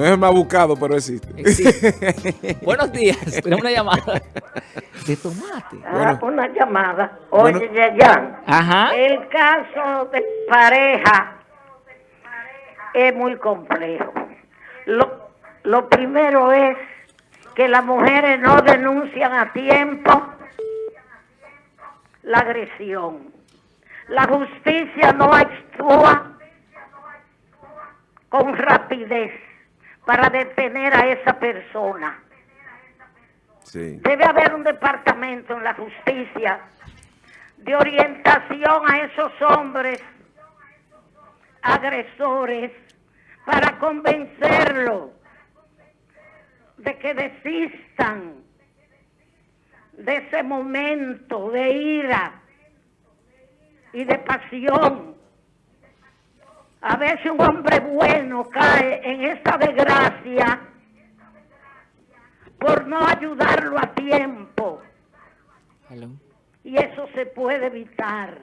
No es el más buscado, pero existe. Existe. Buenos días. Tenemos una llamada de tomate. Ah, Bueno. una llamada. Oye, Bueno. Yayan, Ajá. el caso de pareja es muy complejo. Lo, lo primero es que las mujeres no denuncian a tiempo la agresión. La justicia no actúa con rapidez para detener a esa persona. Sí. Debe haber un departamento en la justicia de orientación a esos hombres agresores para convencerlos de que desistan de ese momento de ira y de pasión. A veces un hombre bueno cae en esta desgracia por no ayudarlo a tiempo. Hello. Y eso se puede evitar.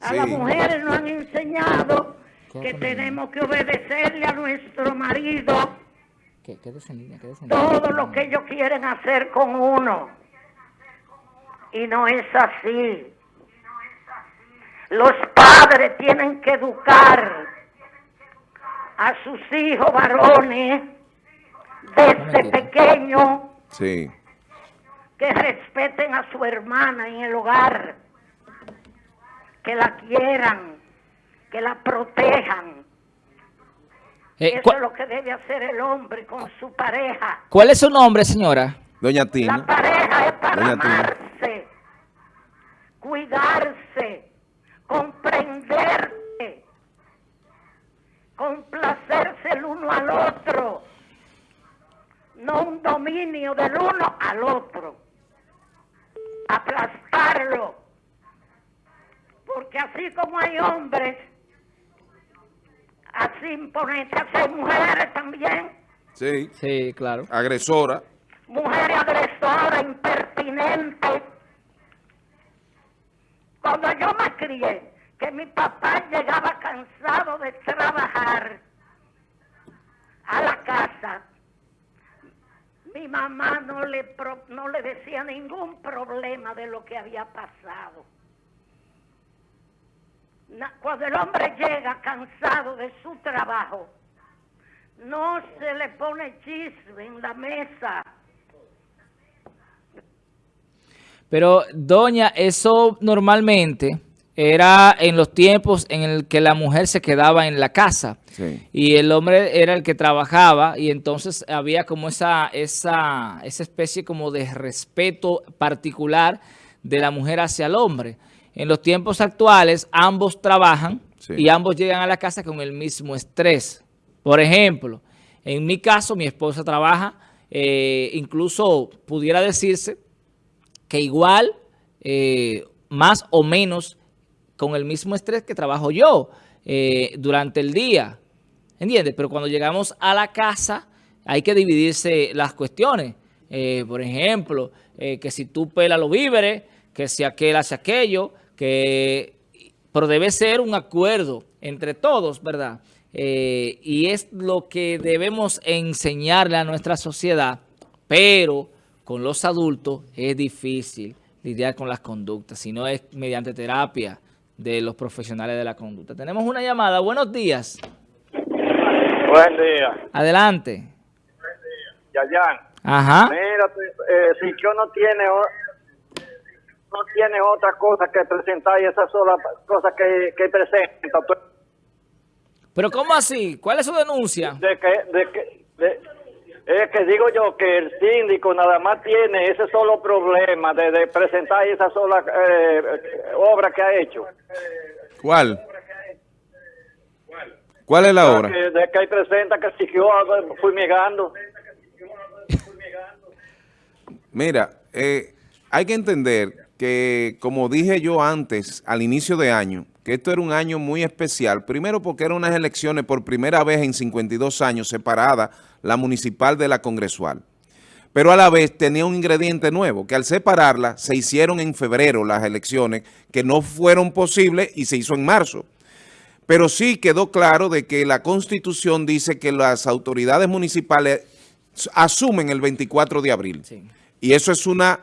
A Sí. las mujeres nos han enseñado que tenemos que obedecerle a nuestro marido todo lo que ellos quieren hacer con uno. Y no es así. Los padres tienen que educar a sus hijos varones desde pequeños Sí. que respeten a su hermana en el hogar, que la quieran, que la protejan. Eh, Eso ¿cuál, es lo que debe hacer el hombre con su pareja. cuál es su nombre, señora? Doña La Tina. pareja es para Doña Tina. amarse, cuidarse, uno al otro, no un dominio del uno al otro, aplastarlo, porque así como hay hombres, así imponentes, hay mujeres también. Sí. Sí, claro. Agresora. mujer agresora, impertinente. Cuando yo me crié, que mi papá llegaba cansado de trabajar a la casa, mi mamá no le, pro- no le decía ningún problema de lo que había pasado. Cuando el hombre llega cansado de su trabajo, no se le pone chisme en la mesa. Pero, doña, eso normalmente era en los tiempos en el que la mujer se quedaba en la casa. Sí. Y el hombre era el que trabajaba y entonces había como esa, esa, esa especie como de respeto particular de la mujer hacia el hombre. En los tiempos actuales ambos trabajan Sí. y ambos llegan a la casa con el mismo estrés. Por ejemplo, en mi caso mi esposa trabaja, eh, incluso pudiera decirse que igual, eh, más o menos, con el mismo estrés que trabajo yo eh, durante el día. ¿Entiendes? Pero cuando llegamos a la casa hay que dividirse las cuestiones. Eh, por ejemplo, eh, que si tú pelas los víveres, que si aquel hace aquello, que... Pero debe ser un acuerdo entre todos, ¿verdad? Y es lo que debemos enseñarle a nuestra sociedad, pero con los adultos es difícil lidiar con las conductas, si no es mediante terapia de los profesionales de la conducta. Tenemos una llamada. Buenos días. Buen día, Adelante. Yayan. Ajá. Mira, eh, si yo no tiene no tiene otra cosa que presentar y esa sola cosa que, que presenta, pues, Pero ¿cómo así? ¿Cuál es su denuncia? de que, de que, de- es que digo yo que el síndico nada más tiene ese solo problema de, de presentar esa sola eh, obra que ha hecho. ¿Cuál? ¿Cuál es la obra? Que, de que ahí presenta que siguió fumigando. Mira, eh, hay que entender que, como dije yo antes, al inicio de año, que esto era un año muy especial. Primero porque eran unas elecciones por primera vez en 52 años separada la municipal de la congresual. Pero a la vez tenía un ingrediente nuevo, que al separarla se hicieron en febrero las elecciones, que no fueron posibles y se hizo en marzo. pero sí quedó claro de que la Constitución dice que las autoridades municipales asumen el 24 de abril. Sí. Y eso es una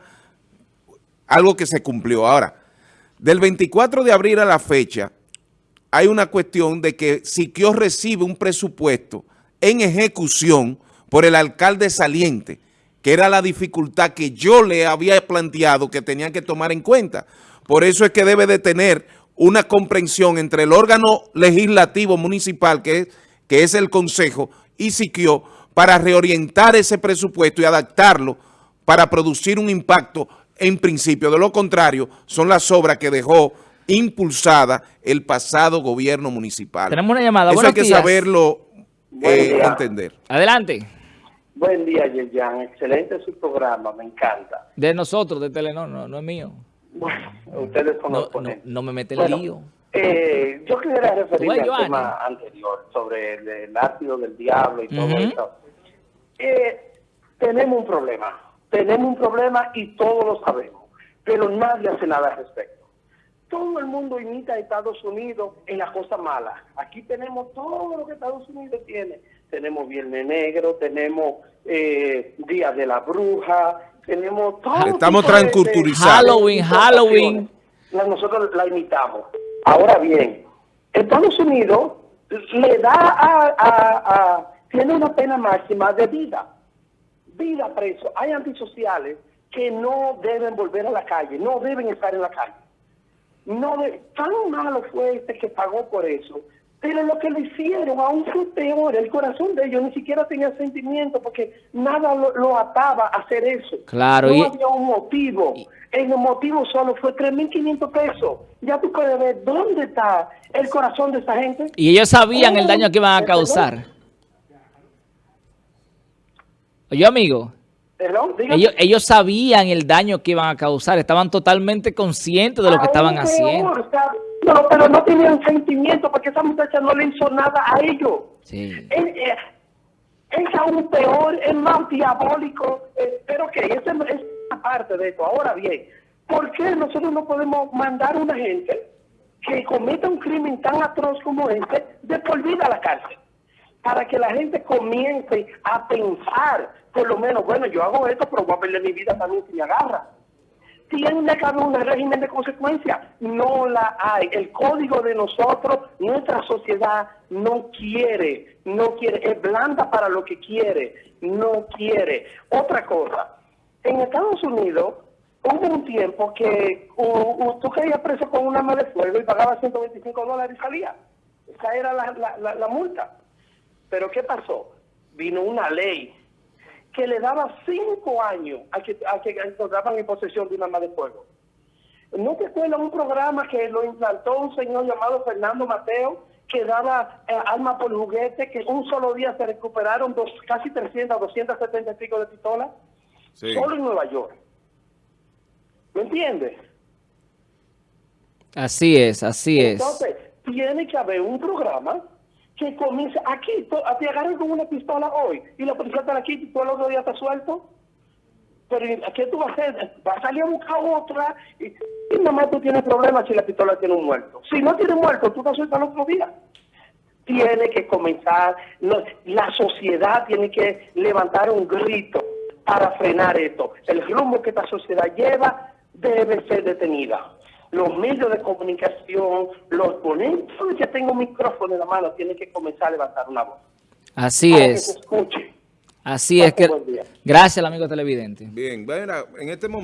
algo que se cumplió. Ahora, del 24 de abril a la fecha, hay una cuestión de que Siquio recibe un presupuesto en ejecución por el alcalde saliente, que era la dificultad que yo le había planteado que tenía que tomar en cuenta. Por eso es que debe de tener una comprensión entre el órgano legislativo municipal, que es, que es el Consejo, y Siquio, para reorientar ese presupuesto y adaptarlo para producir un impacto en principio. De lo contrario, son las obras que dejó impulsada el pasado gobierno municipal. Tenemos una llamada. Eso hay que días. saberlo eh, entender. Adelante. Buen día, Yerjan. Excelente su programa, me encanta. De nosotros, de Telenor, no, no es mío. Bueno, ustedes son No, los no, ponentes. no me mete el Bueno, lío. eh, yo quisiera referirme al tema anterior sobre el, el ácido del diablo y todo Ujú. eso. Eh, tenemos un problema, tenemos un problema y todos lo sabemos, pero nadie hace nada al respecto. Todo el mundo imita a Estados Unidos en las cosas malas. Aquí tenemos todo lo que Estados Unidos tiene. Tenemos Viernes Negro, tenemos eh, Día de la Bruja, tenemos todo Estamos de- de- transculturizados. Halloween, Halloween. la- nosotros la imitamos. Ahora bien, Estados Unidos le da a, a- a- tiene una pena máxima de vida, vida preso. Hay antisociales que no deben volver a la calle, no deben estar en la calle. No de- tan malo fue este que pagó por eso. Pero lo que le hicieron aún fue peor. El corazón de ellos ni siquiera tenía sentimiento porque nada lo, lo ataba a hacer eso. Claro, No y- había un motivo. El motivo solo fue 3.500 pesos. Ya tú puedes ver dónde está el corazón de esa gente. Y ellos sabían el daño que iban a causar. Oye, amigo, Perdón, ellos, ellos sabían el daño que iban a causar. Estaban totalmente conscientes de lo que estaban haciendo. No, pero no tenían sentimiento porque esa muchacha no le hizo nada a ellos. Sí. Es, es- es aún peor, es más diabólico. eh, pero que esa es una parte de esto. Ahora bien, ¿por qué nosotros no podemos mandar a una gente que cometa un crimen tan atroz como este de por vida a la cárcel? Para que la gente comience a pensar, por lo menos, bueno, yo hago esto, pero voy a perder mi vida también si me agarra tiene que haber un régimen de consecuencia. No la hay. El código de nosotros, nuestra sociedad no quiere, no quiere, es blanda para lo que quiere, no quiere. Otra cosa, en Estados Unidos hubo un tiempo que uh, uh, tú caías preso con un arma de fuego y pagabas 125 dólares y salía. Esa era la, la, la multa. Pero ¿qué pasó? Vino una ley que le daba cinco años a que, a que encontraban en posesión de un arma de fuego. ¿No te acuerdas un programa que lo implantó un señor llamado Fernando Mateo, que daba eh, armas por juguete, que un solo día se recuperaron dos, casi 300, 270 y pico de pistolas? Sí. Solo en Nueva York. ¿Me entiendes? Así es, así es. Entonces, tiene que haber un programa que comience aquí. to- Te agarran con una pistola hoy y la policía te quita y tú el otro día estás suelto. Pero ¿y ¿qué tú vas a hacer? ¿Vas a salir a buscar otra? Y, y nada más tú tienes problemas si la pistola tiene un muerto. Si no tiene muerto, tú estás suelto al otro día. Tiene que comenzar, la sociedad tiene que levantar un grito para frenar esto. El rumbo que esta sociedad lleva debe ser detenida. Los medios de comunicación, los ponentes, todo el que tenga un micrófono en la mano tiene que comenzar a levantar una voz. Así para que se es. escuche. Así es que... Gracias, amigo televidente. Bien, bueno, en este momento...